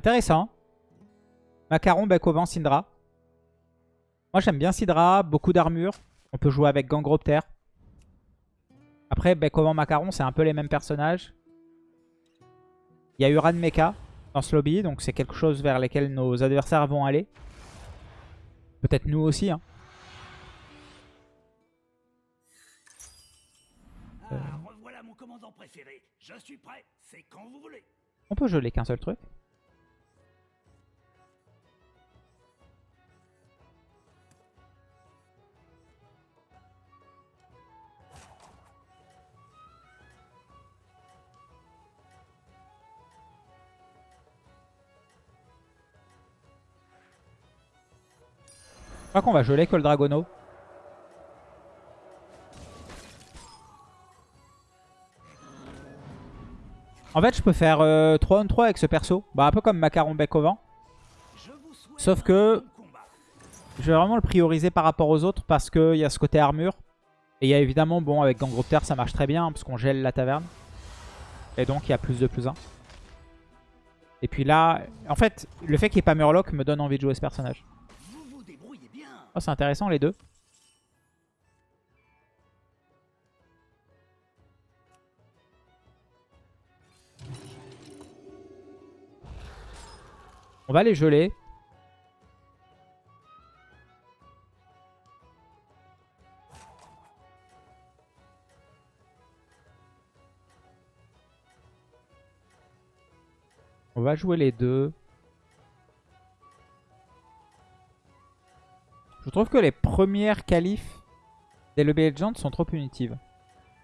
Intéressant. Macaron, bec au vent, Syndra. Moi j'aime bien Syndra, beaucoup d'armure. On peut jouer avec Gangropter. Après, bec au vent, Macaron, c'est un peu les mêmes personnages. Il y a Uran Mecha dans ce lobby, donc c'est quelque chose vers lequel nos adversaires vont aller. Peut-être nous aussi. Hein. Ah, revoilà mon commandant préféré. Je suis prêt, c'est quand vous voulez. On peut geler qu'un seul truc. Crois qu'on va geler que le Dragono. En fait, je peux faire 3 euh, on 3 avec ce perso. Bah, un peu comme Macaron Bec au vent. Sauf que je vais vraiment le prioriser par rapport aux autres parce qu'il y a ce côté armure. Et il y a évidemment, bon, avec Gangropter, ça marche très bien parce qu'on gèle la taverne. Et donc, il y a plus de plus 1. Et puis là, en fait, le fait qu'il n'y ait pas Murloc me donne envie de jouer ce personnage. Oh, c'est intéressant les deux. On va les geler. On va jouer les deux. Je trouve que les premières qualifs des Lobby Legends sont trop punitives.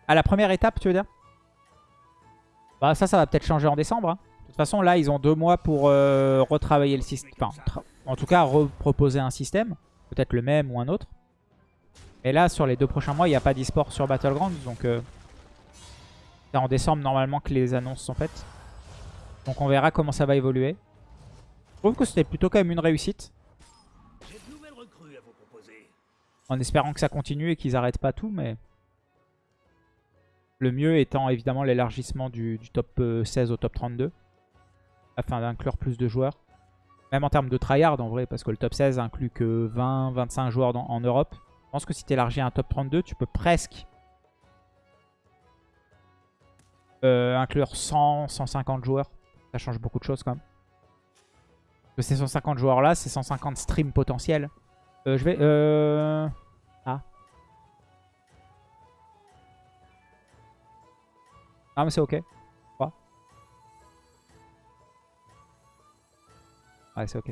À la première étape, tu veux dire? Bah ça, ça va peut-être changer en décembre. Hein. De toute façon, là, ils ont deux mois pour euh, retravailler le système. Enfin, en tout cas, reproposer un système. Peut-être le même ou un autre. Et là, sur les deux prochains mois, il n'y a pas d'e-sport sur Battlegrounds. Donc, euh, c'est en décembre, normalement, que les annonces sont faites. Donc, on verra comment ça va évoluer. Je trouve que c'était plutôt quand même une réussite. En espérant que ça continue et qu'ils n'arrêtent pas tout, mais... Le mieux étant évidemment l'élargissement du, top 16 euh, au top 32 afin d'inclure plus de joueurs. Même en termes de tryhard en vrai, parce que le top 16 inclut que 20-25 joueurs en Europe. Je pense que si tu élargis un top 32, tu peux presque euh, inclure 100-150 joueurs. Ça change beaucoup de choses quand même. Que ces 150 joueurs là, c'est 150 streams potentiels. Euh, je vais... Euh... Ah. Ah mais c'est ok. Ouais, c'est ok.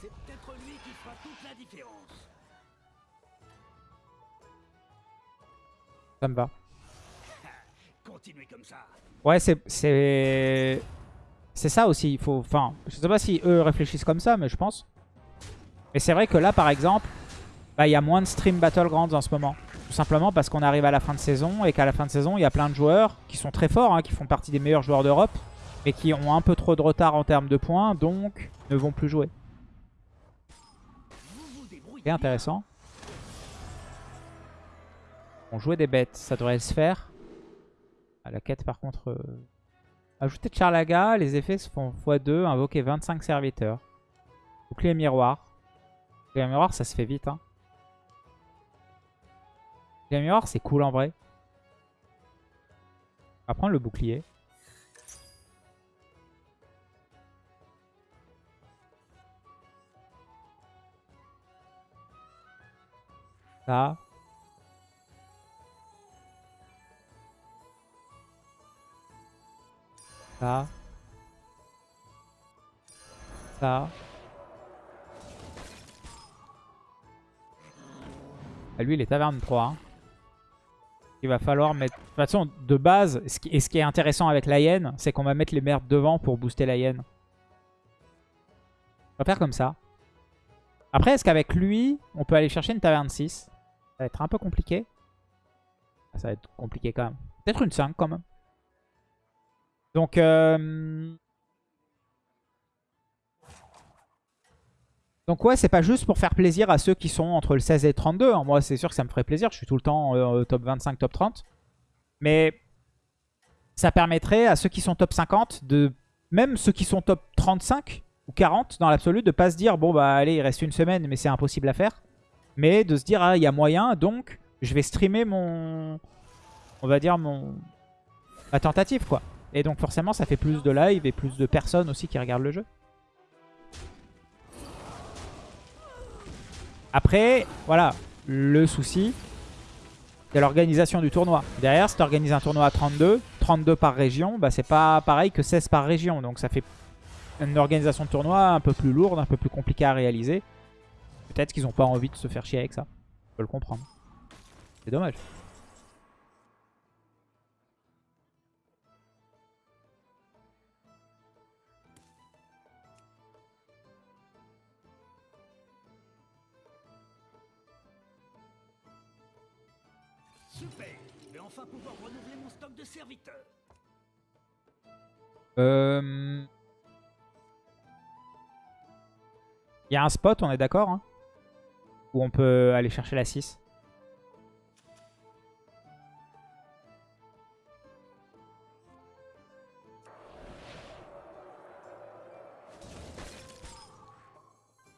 C'est peut-être lui qui fera toute la différence. Ça me va. Continuez comme ça. Ouais, c'est c'est c'est ça aussi, il faut enfin, je sais pas si eux réfléchissent comme ça mais je pense. Mais c'est vrai que là par exemple, bah il y a moins de stream Battlegrounds en ce moment. Tout simplement parce qu'on arrive à la fin de saison et qu'à la fin de saison, il y a plein de joueurs qui sont très forts, hein, qui font partie des meilleurs joueurs d'Europe mais qui ont un peu trop de retard en termes de points, donc ne vont plus jouer. C'est intéressant. On jouait des bêtes, ça devrait se faire. À la quête par contre... Euh... Ajouter Charlaga, les effets se font x2, invoquer 25 serviteurs. Bouclier miroir. Bouclier miroir, ça se fait vite. Hein. Bouclier miroir, c'est cool en vrai. On va prendre le bouclier. Ça. Ça. Ça. Ah, lui, il est taverne 3. Hein. Il va falloir mettre... De toute façon, de base, ce qui, et ce qui est intéressant avec la hyène, c'est qu'on va mettre les merdes devant pour booster la hyène. On va faire comme ça. Après, est-ce qu'avec lui, on peut aller chercher une taverne 6 ça va être un peu compliqué. Ah, ça va être compliqué quand même. Peut-être une 5 quand même. Donc... Euh... Donc ouais, c'est pas juste pour faire plaisir à ceux qui sont entre le 16 et le 32. Hein. Moi, c'est sûr que ça me ferait plaisir. Je suis tout le temps euh, top 25, top 30. Mais ça permettrait à ceux qui sont top 50 de même ceux qui sont top 35 ou 40 dans l'absolu, de pas se dire, bon bah allez, il reste une semaine, mais c'est impossible à faire. Mais de se dire, ah, il y a moyen, donc je vais streamer mon... On va dire mon... Ma tentative, quoi. Et donc forcément, ça fait plus de live et plus de personnes aussi qui regardent le jeu. Après, voilà, le souci, c'est l'organisation du tournoi. Derrière, si tu organises un tournoi à 32, 32 par région, bah, c'est pas pareil que 16 par région. Donc ça fait une organisation de tournoi un peu plus lourde, un peu plus compliquée à réaliser. Peut-être qu'ils n'ont pas envie de se faire chier avec ça. Je peux le comprendre. C'est dommage. Euh... Il y a un spot, on est d'accord hein, Où on peut aller chercher la 6.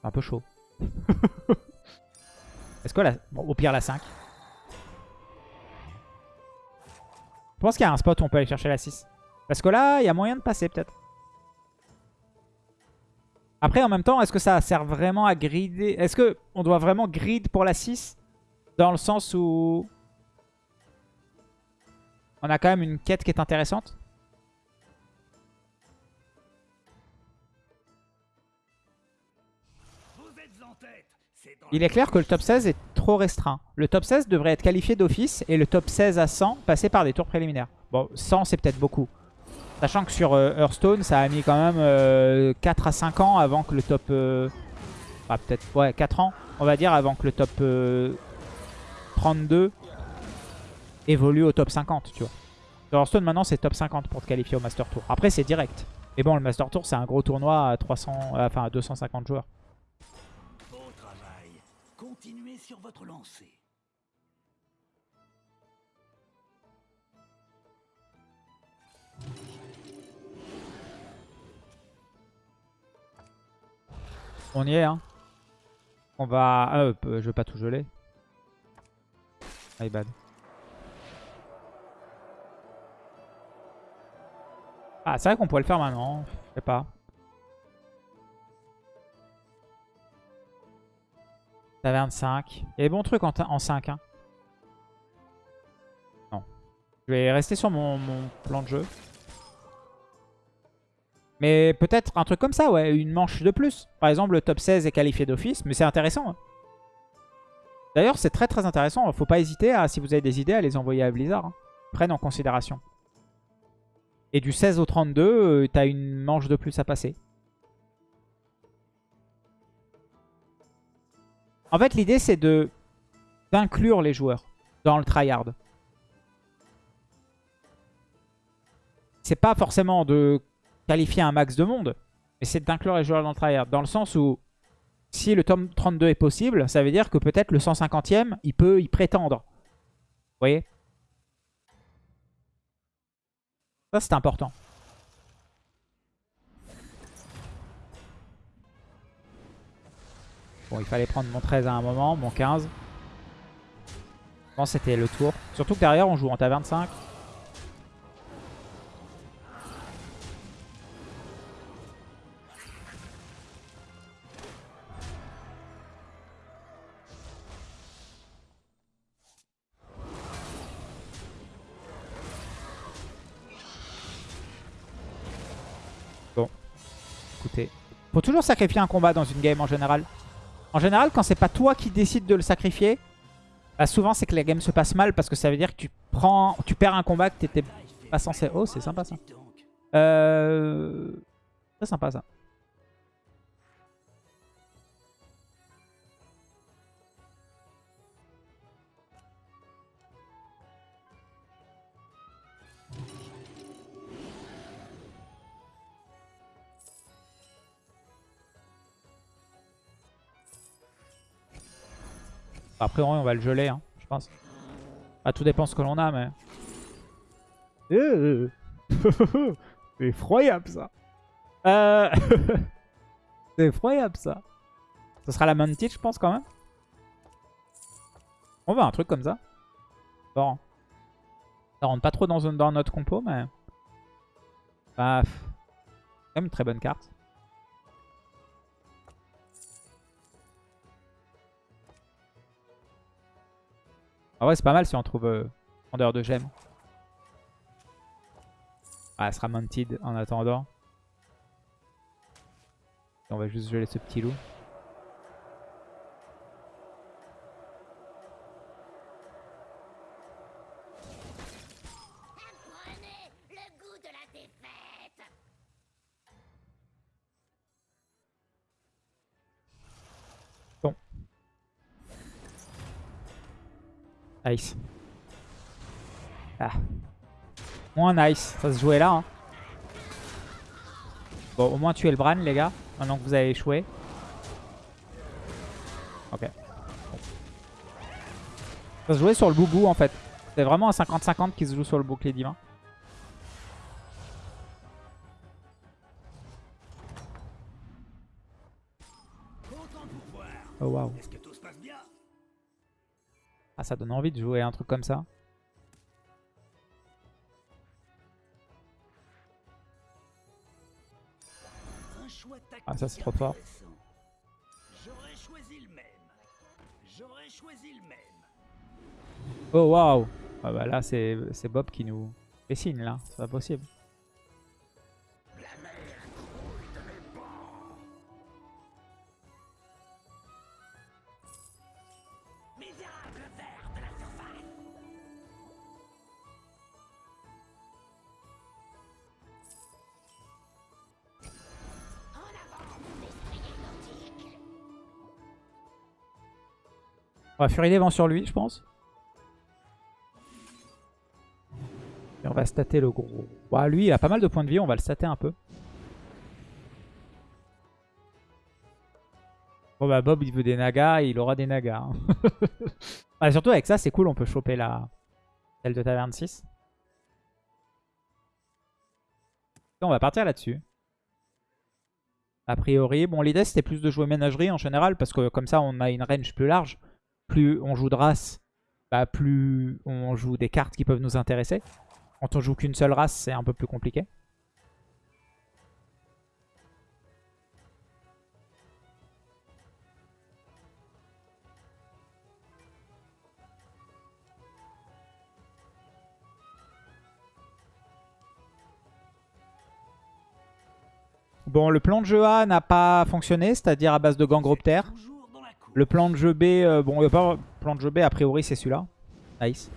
un peu chaud. Est-ce que au pire la 5. Pense qu'il y a un spot où on peut aller chercher la 6. Parce que là, il y a moyen de passer peut-être. Après, en même temps, est-ce que ça sert vraiment à grider? Est-ce qu'on doit vraiment grid pour la 6 Dans le sens où... On a quand même une quête qui est intéressante? Il est clair que le top 16 est trop restreint. Le top 16 devrait être qualifié d'office et le top 16 à 100 passer par des tours préliminaires. Bon, 100 c'est peut-être beaucoup. Sachant que sur euh, Hearthstone, ça a mis quand même 4 euh, à 5 ans avant que le top... Euh, ah, peut-être, ouais, 4 ans, on va dire, avant que le top 32 évolue au top 50, tu vois. Sur Hearthstone, maintenant, c'est top 50 pour te qualifier au Master Tour. Après, c'est direct. Mais bon, le Master Tour, c'est un gros tournoi à 300, enfin, à 250 joueurs. Beau travail. Continuez sur On y est, hein. On va... Ah, je veux pas tout geler. Ah, c'est vrai qu'on pourrait le faire maintenant. Je sais pas. T'as 25. Il y a en, en 5. Hein. Non. Je vais rester sur mon plan de jeu. Mais peut-être un truc comme ça, ouais, une manche de plus. Par exemple, le top 16 est qualifié d'office, mais c'est intéressant. Hein. D'ailleurs, c'est très très intéressant. Faut pas hésiter, à, si vous avez des idées, à les envoyer à Blizzard. Hein. Prenne en considération. Et du 16 au 32, euh, t'as une manche de plus à passer. En fait, l'idée, c'est de d'inclure les joueurs dans le tryhard. C'est pas forcément de qualifier un max de monde. Mais c'est d'inclure les joueurs dans le tryhard. Dans le sens où, si le tome 32 est possible, ça veut dire que peut-être le 150e, il peut y prétendre. Vous voyez? Ça, c'est important. Bon, il fallait prendre mon 13 à un moment, mon 15. Je pense que c'était le tour. Surtout que derrière, on joue en ta 25. Faut toujours sacrifier un combat dans une game en général. En général, quand c'est pas toi qui décides de le sacrifier, bah souvent c'est que la game se passe mal parce que ça veut dire que tu prends, tu perds un combat que t'étais pas censé... Oh, c'est sympa ça. Euh... Très sympa ça. Après, on va le geler, hein, je pense. Ah, tout dépend ce que l'on a, mais... C'est effroyable, ça Euh... C'est effroyable ça. Ce sera la Mounted, je pense, quand même. On va un truc comme ça. Bon. Ça rentre pas trop dans, dans notre compo, mais... Bah, pff. quand même une très bonne carte. Ah ouais, c'est pas mal si on trouve euh, vendeur de gemmes. Ah, elle sera mounted en attendant. On va juste geler ce petit loup. Nice. Ah. Moins nice. Ça se jouait là. hein. Bon, au moins tuer le Bran, les gars. Maintenant que vous avez échoué. Ok. Ça se jouait sur le boubou, en fait. C'est vraiment un 50-50 qui se joue sur le bouclier divin. Oh, waouh. Ah, ça donne envie de jouer un truc comme ça. Ah, ça, c'est trop fort. Oh, waouh. Ah bah là, c'est Bob qui nous signe, là. C'est pas possible. On va fuir les vents sur lui, je pense. Et on va stater le gros. Bah, lui, il a pas mal de points de vie. On va le stater un peu. Bon, bah, Bob, il veut des nagas. Il aura des nagas. hein. Ah, surtout, avec ça, c'est cool. On peut choper la celle de taverne 6. On va partir là-dessus. A priori, bon, l'idée, c'était plus de jouer ménagerie en général. Parce que comme ça, on a une range plus large plus on joue de race, bah plus on joue des cartes qui peuvent nous intéresser. Quand on joue qu'une seule race, c'est un peu plus compliqué. Bon, le plan de jeu A n'a pas fonctionné, c'est-à-dire à base de Gangroptère. Toujours dans la cour. Le plan de jeu B, euh, bon, il a pas plan de jeu B, a priori, c'est celui-là. Nice.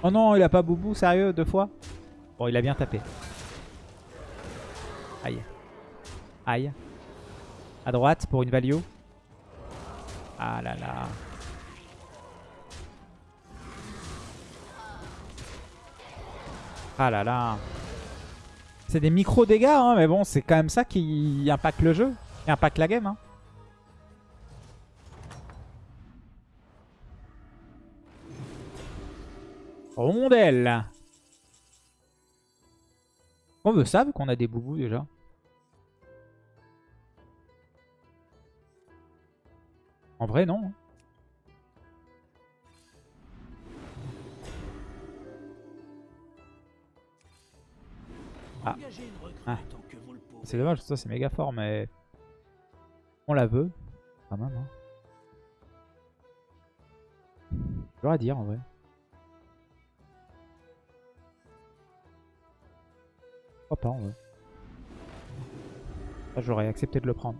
Oh non, il a pas Boubou, sérieux, deux fois? Bon, il a bien tapé. Aïe. Aïe. À droite pour une value. Ah là là. Ah là là. C'est des micro-dégâts, hein, mais bon, c'est quand même ça qui impacte le jeu. Et impacte la game. Hein. Rondelle. On veut vu qu'on a des boubous déjà. En vrai, non. Ah. Recrue Ah. pouvez. C'est dommage, ça c'est méga fort, mais on la veut. Quand même. Hein. Dur à dire en vrai. Pourquoi pas en vrai. Ça, J'aurais accepté de le prendre.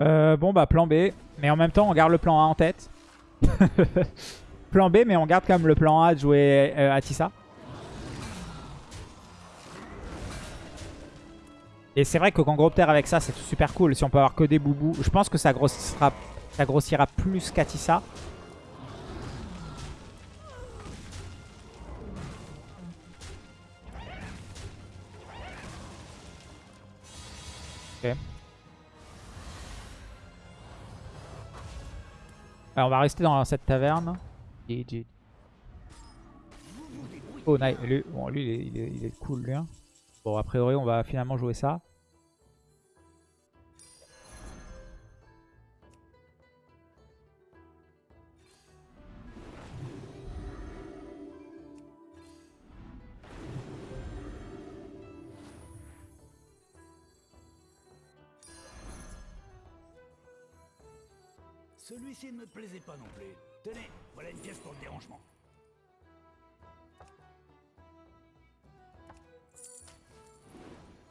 Euh, bon, bah plan B. Mais en même temps, on garde le plan A en tête. plan B, mais on garde quand même le plan A de jouer euh, Atissa. Et c'est vrai que Gangropter avec ça, c'est super cool. Si on peut avoir que des boubous. Je pense que ça grossira, ça grossira plus qu'Atissa. Ok. On va rester dans cette taverne. Oh, nice. Lui, bon, lui il, est, il, est, il est cool, lui. hein. Bon, a priori, on va finalement jouer ça. Plaisait pas non plus. Tenez, voilà une pièce pour le dérangement.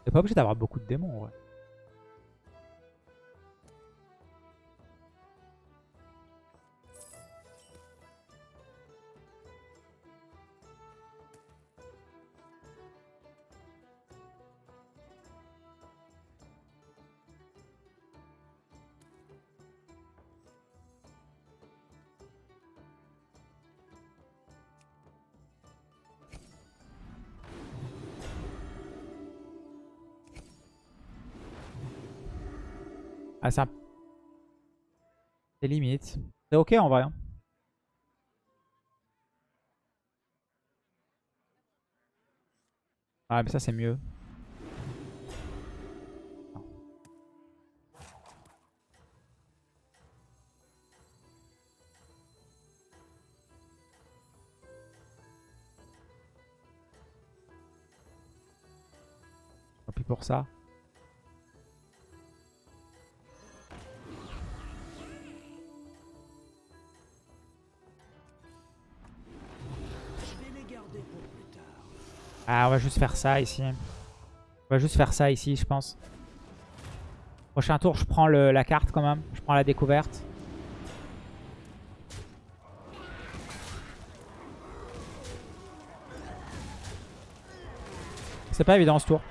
T'es pas obligé d'avoir beaucoup de démons, en Ah, c'est un... C'est limite. C'est ok en vrai. hein. Ah, mais ça, c'est mieux. Tant pis pour ça. Va juste faire ça ici. On va juste faire ça ici, je pense. Prochain tour, je prends la carte quand même. Je prends la découverte. C'est pas évident ce tour.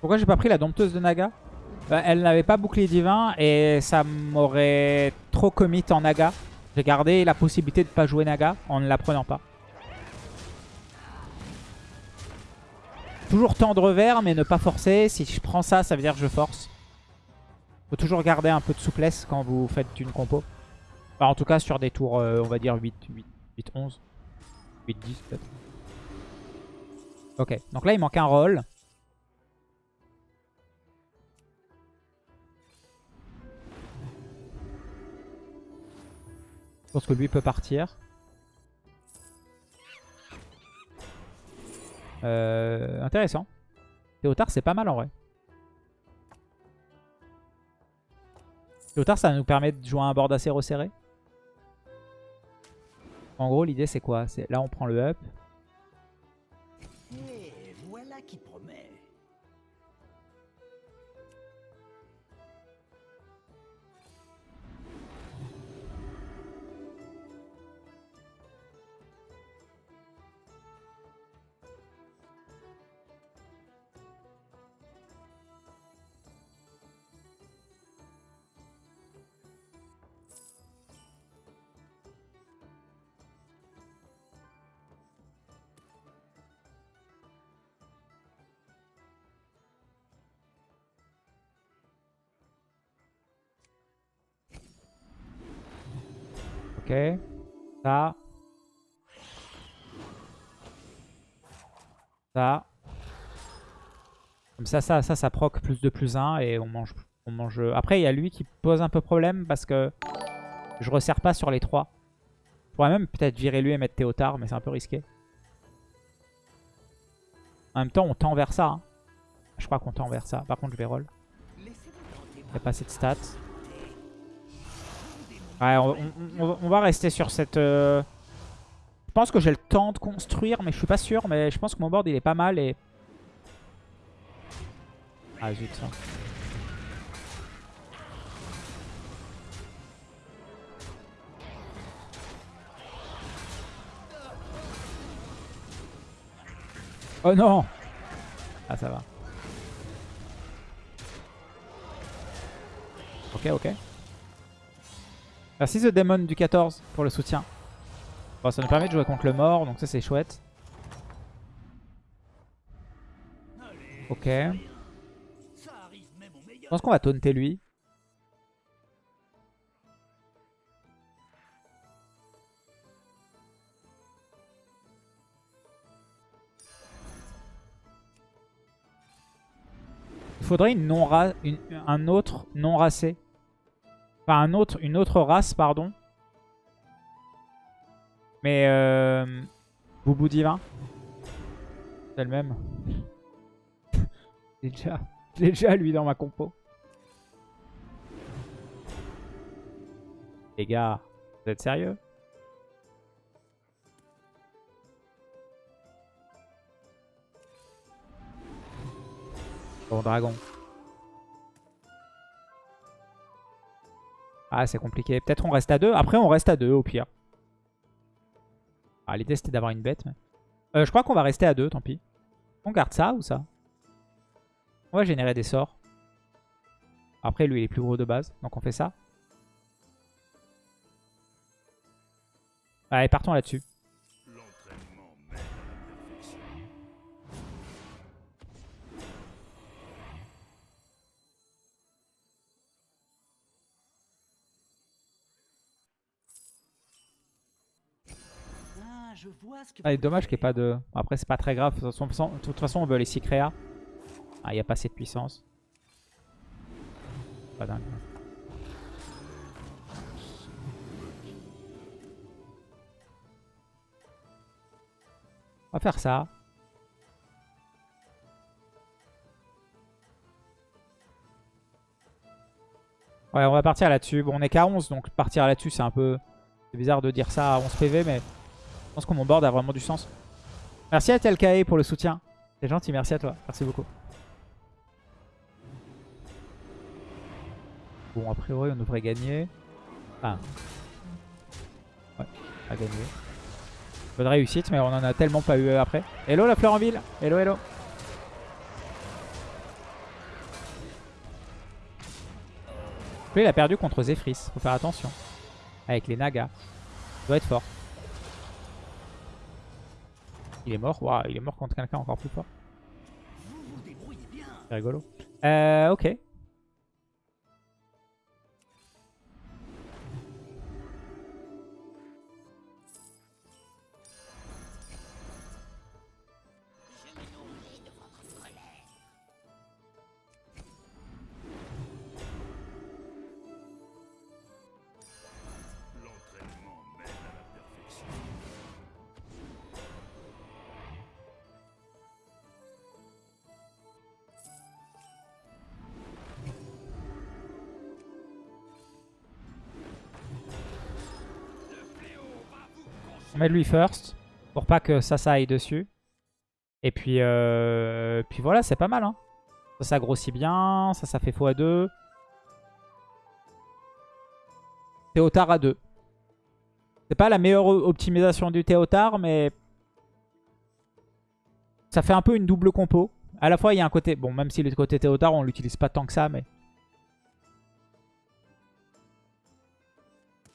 Pourquoi j'ai pas pris la dompteuse de Naga? Bah, Elle n'avait pas bouclier divin et ça m'aurait trop commit en Naga. J'ai gardé la possibilité de pas jouer Naga en ne la prenant pas. Toujours tendre vers mais ne pas forcer. Si je prends ça, ça veut dire que je force. Faut toujours garder un peu de souplesse quand vous faites une compo. Enfin, en tout cas sur des tours, euh, on va dire 8, 8, 8, 11. 8, 10 peut-être. Ok, donc là il manque un rôle. Je pense que lui peut partir. Euh, intéressant. Théotard, c'est pas mal en vrai. Théotard, ça nous permet de jouer un board assez resserré. En gros, l'idée, c'est quoi? Là, on prend le up. Ça. Ça. Comme ça, ça, ça, ça proc plus de plus 1 et on mange, on mange... Après, il y a lui qui pose un peu problème parce que je resserre pas sur les 3. Je pourrais même peut-être virer lui et mettre Théotard, mais c'est un peu risqué. En même temps, on tend vers ça. hein. Je crois qu'on tend vers ça. Par contre, je vais roll. Il n'y a pas assez de stats. Ouais, on, va rester sur cette... euh, pense que j'ai le temps de construire, mais je suis pas sûr. Mais je pense que mon board, il est pas mal. et Ah zut, ça. Oh non Ah ça va. Ok, ok. Merci The Demon du 14 pour le soutien. Bon, ça nous permet de jouer contre le mort, donc ça c'est chouette. Ok. Je pense qu'on va taunter lui. Il faudrait une non une- un autre non racé. Enfin, une autre race, pardon. Mais euh, Boubou Divin. C'est le même. Déjà, déjà lui dans ma compo. Les gars, vous êtes sérieux? Bon, dragon. Ah, c'est compliqué. Peut-être on reste à deux. Après, on reste à deux au pire. Ah, l'idée c'était d'avoir une bête. Euh, je crois qu'on va rester à deux, tant pis. On garde ça ou ça? On va générer des sorts. Après, lui, il est plus gros de base. Donc on fait ça. Allez, partons là-dessus. Ah, dommage qu'il n'y ait pas de... Après, c'est pas très grave. De toute façon, de toute façon, on veut les 6 créas. Ah, il n'y a pas assez de puissance. Pas dingue. On va faire ça. Ouais, on va partir là-dessus. Bon, on est qu'à 11, donc partir là-dessus, c'est un peu... C'est bizarre de dire ça à 11 PV, mais... Je pense que mon board a vraiment du sens. Merci à Telkae pour le soutien. C'est gentil, merci à toi. Merci beaucoup. Bon, a priori, on devrait gagner. Ah. Ouais, a gagné. Bonne réussite, mais on en a tellement pas eu après. Hello la fleur en ville Hello, hello Lui, il a perdu contre Zephyrs. Faut faire attention. Avec les Nagas. Il doit être fort. Il est mort Waouh, il est mort contre quelqu'un encore plus fort. C'est rigolo. Euh, ok. On met lui first. Pour pas que ça, ça aille dessus. Et puis, euh, puis voilà, c'est pas mal. Hein. Ça, grossit bien. Ça, ça fait x2. Théotard à 2. C'est pas la meilleure optimisation du Théotard, mais... Ça fait un peu une double compo. À la fois, il y a un côté... Bon, même si le côté Théotard, on l'utilise pas tant que ça, mais...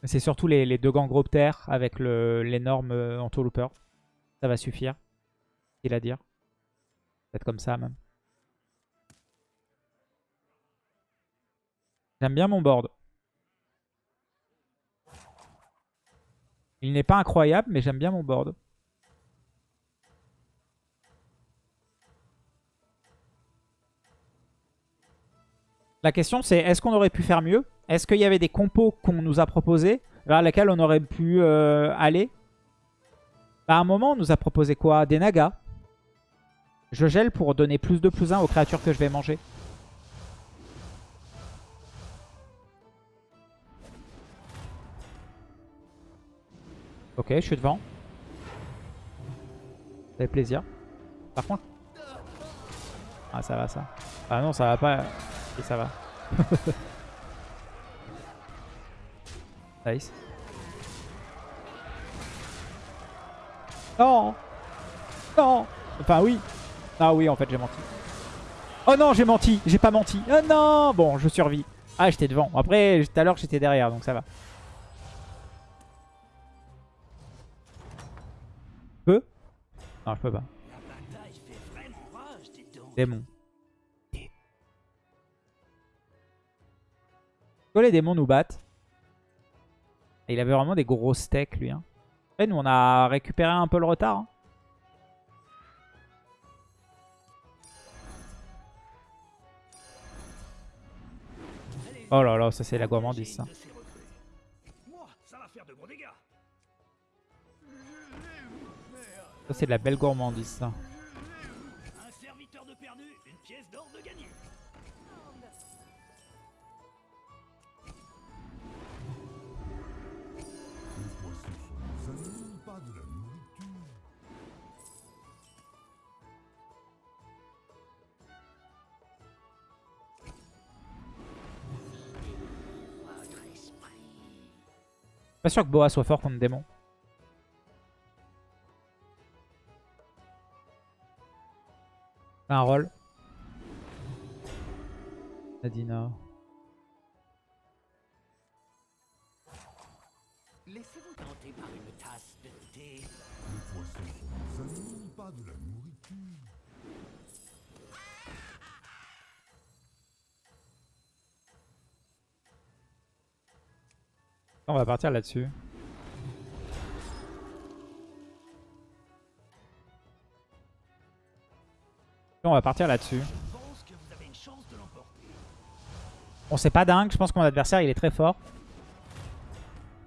C'est surtout les, les deux gangroptères avec l'énorme euh, entourlooper. Ça va suffire. Il à dire. Peut-être comme ça même. J'aime bien mon board. Il n'est pas incroyable, mais j'aime bien mon board. La question c'est, est-ce qu'on aurait pu faire mieux? Est-ce qu'il y avait des compos qu'on nous a proposés vers lesquels on aurait pu euh, aller? Bah, À un moment, on nous a proposé quoi? Des nagas. Je gèle pour donner plus de plus 1 aux créatures que je vais manger. Ok, je suis devant. fait plaisir. Par contre... Ah ça va ça. Ah non ça va pas. Et ça va. nice. Non Non Enfin oui Ah oui en fait j'ai menti. Oh non j'ai menti J'ai pas menti Oh non Bon je survis. Ah j'étais devant. Après tout à l'heure j'étais derrière donc ça va. Peux Non je peux pas. Démon. Pourquoi les démons nous battent Il avait vraiment des gros steaks lui. Hein. Nous on a récupéré un peu le retard. hein. Oh là là, ça c'est la gourmandise ça. Ça c'est de la belle gourmandise ça. Pas sûr que Boa soit fort contre démon. Un rôle. Nadina. Laissez-vous tenter par une tasse de thé. Les poissons nos amis, pas de la nourriture. On va partir là-dessus. On va partir là-dessus. Bon, c'est pas dingue. Je pense que mon adversaire, il est très fort.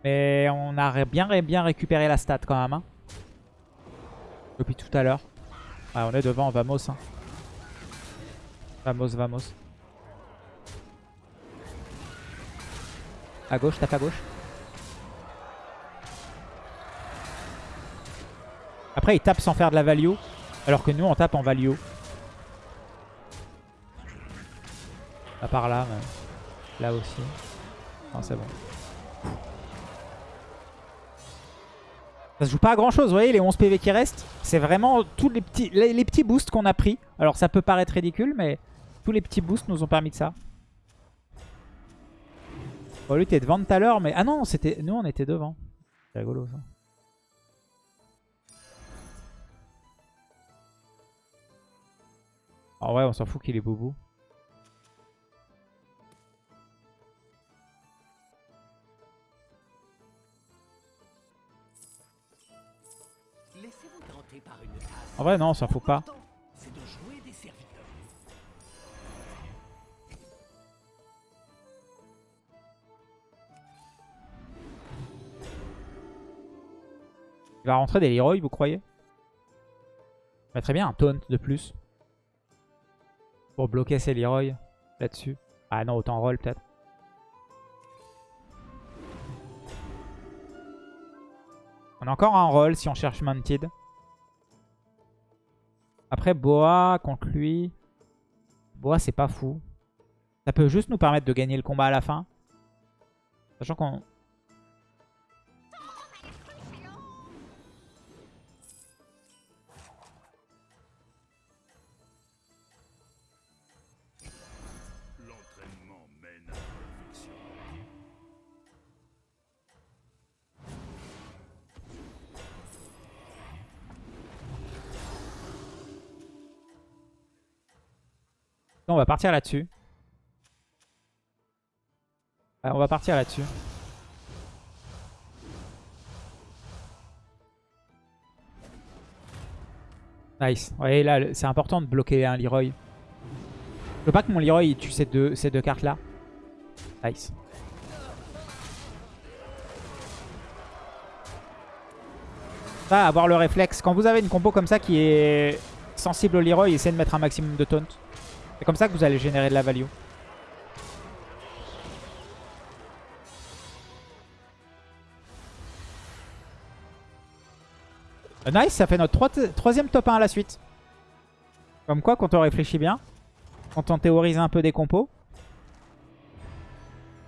Mais on a bien, bien récupéré la stat quand même. hein. Depuis tout à l'heure. On est devant, vamos. hein. Vamos, vamos. À gauche, tape à gauche. Après, il tape sans faire de la value. Alors que nous, on tape en value. À part là, mais là aussi. Non, c'est bon. Ça se joue pas à grand chose, vous voyez, les 11 PV qui restent, c'est vraiment tous les petits, les, les petits boosts qu'on a pris. Alors ça peut paraître ridicule, mais tous les petits boosts nous ont permis de ça. Bon, lui, t'es devant tout à l'heure, mais... Ah non, c'était nous, on était devant. C'est rigolo, ça. Ah ouais, on s'en fout qu'il est tasse. En vrai, non, on s'en fout pas. Il va rentrer des Leroy, vous croyez? Bah, Très bien, un taunt de plus. Pour bloquer ses Leroy là-dessus. Ah non, autant roll peut-être. On a encore un roll si on cherche Mounted. Après, Boa contre lui. Boa, c'est pas fou. Ça peut juste nous permettre de gagner le combat à la fin. Sachant qu'on... on va partir là-dessus. Ouais, on va partir là-dessus. Nice. Ouais, là, le- c'est important de bloquer un Leroy. Je veux pas que mon Leroy tue ces deux, cartes-là. Nice. Ça, avoir le réflexe. Quand vous avez une compo comme ça qui est sensible au Leroy, essayez de mettre un maximum de taunt. C'est comme ça que vous allez générer de la value. Euh, Nice, ça fait notre troi- troisième top 1 à la suite. Comme quoi, quand on réfléchit bien, quand on théorise un peu des compos.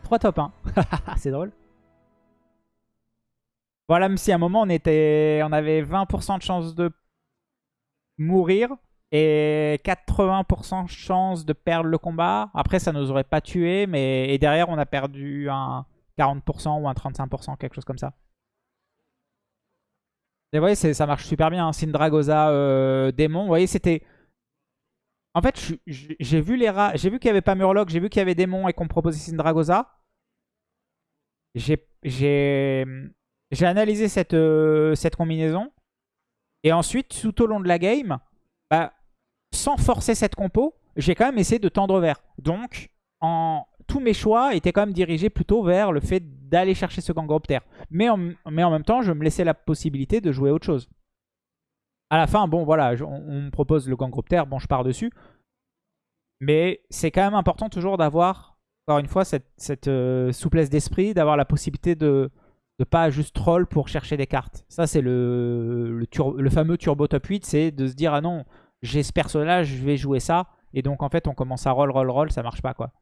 3 top 1. C'est drôle. Voilà, même si à un moment on était, on avait 20% de chance de mourir et 80% de chance de perdre le combat. Après, ça nous aurait pas tué, mais et derrière on a perdu un 40% ou un 35%, quelque chose comme ça. Et vous voyez, ça marche super bien. hein. Syndragosa, euh, démon. Vous voyez, c'était... En fait, j'ai vu les rats, j'ai vu qu'il n'y avait pas Murloc, j'ai vu qu'il y avait démon et qu'on proposait Syndragosa. J'ai analysé cette, euh, cette combinaison. Et ensuite, tout au long de la game, bah, sans forcer cette compo, j'ai quand même essayé de tendre vers. Donc, en, tous mes choix étaient quand même dirigés plutôt vers le fait d'aller chercher ce Gangropter. Mais en, même temps, je me laissais la possibilité de jouer autre chose. À la fin, bon, voilà, on, me propose le Gangropter, bon, je pars dessus. Mais c'est quand même important toujours d'avoir, encore une fois, cette, euh, souplesse d'esprit, d'avoir la possibilité de ne pas juste troll pour chercher des cartes. Ça, c'est le fameux Turbo Top 8, c'est de se dire, ah non, j'ai ce personnage, je vais jouer ça. Et donc, en fait, on commence à roll, roll, roll, ça marche pas, quoi.